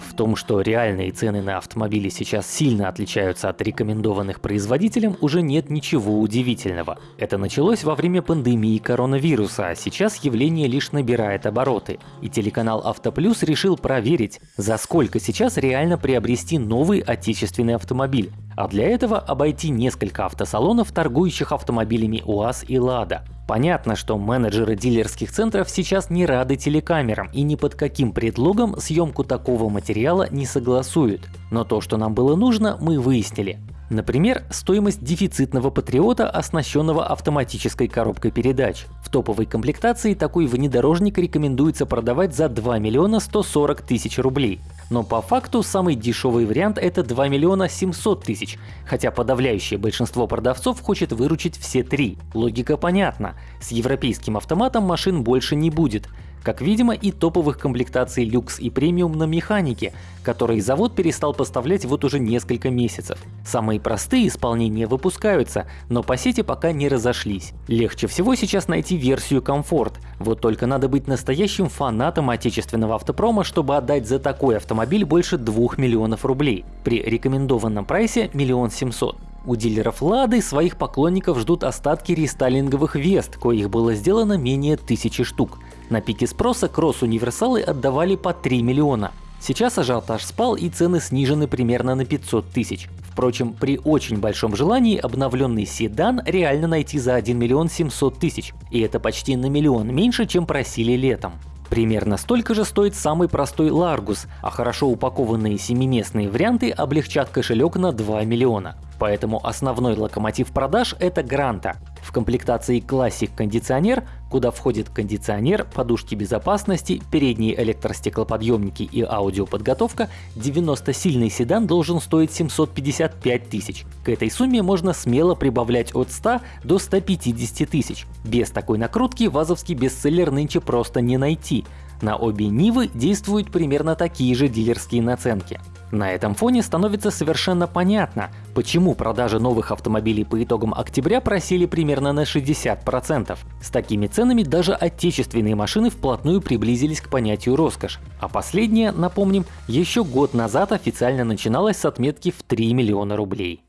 В том, что реальные цены на автомобили сейчас сильно отличаются от рекомендованных производителем, уже нет ничего удивительного. Это началось во время пандемии коронавируса, а сейчас явление лишь набирает обороты. И телеканал Автоплюс решил проверить, за сколько сейчас реально приобрести новый отечественный автомобиль. А для этого обойти несколько автосалонов, торгующих автомобилями УАЗ и Лада. Понятно, что менеджеры дилерских центров сейчас не рады телекамерам и ни под каким предлогом съемку такого материала не согласуют. Но то, что нам было нужно, мы выяснили. Например, стоимость дефицитного патриота, оснащенного автоматической коробкой передач. Топовой комплектации такой внедорожник рекомендуется продавать за 2 миллиона 140 тысяч рублей. Но по факту самый дешевый вариант это 2 миллиона 700 тысяч, хотя подавляющее большинство продавцов хочет выручить все три. Логика понятна. С европейским автоматом машин больше не будет, как видимо и топовых комплектаций люкс и премиум на механике, которые завод перестал поставлять вот уже несколько месяцев. Самые простые исполнения выпускаются, но по сети пока не разошлись. Легче всего сейчас найти версию комфорт, вот только надо быть настоящим фанатом отечественного автопрома, чтобы отдать за такой автомобиль больше 2 миллионов рублей, при рекомендованном прайсе миллион семьсот. У дилеров Лады своих поклонников ждут остатки рестайлинговых Вест, коих было сделано менее тысячи штук. На пике спроса кросс-универсалы отдавали по 3 миллиона. Сейчас ажиотаж спал и цены снижены примерно на 500 тысяч. Впрочем, при очень большом желании обновленный седан реально найти за 1 миллион 700 тысяч. И это почти на миллион меньше, чем просили летом. Примерно столько же стоит самый простой Largus, а хорошо упакованные семиместные варианты облегчат кошелек на 2 миллиона. Поэтому основной локомотив продаж это Гранта. Комплектации Classic кондиционер, куда входит кондиционер, подушки безопасности, передние электростеклоподъемники и аудиоподготовка, 90-сильный седан должен стоить 755 тысяч. К этой сумме можно смело прибавлять от 100 до 150 тысяч. Без такой накрутки вазовский бестселлер нынче просто не найти. На обе Нивы действуют примерно такие же дилерские наценки. На этом фоне становится совершенно понятно, почему продажи новых автомобилей по итогам октября просели примерно на 60%. С такими ценами даже отечественные машины вплотную приблизились к понятию роскошь. А последнее, напомним, еще год назад официально начиналось с отметки в 3 миллиона рублей.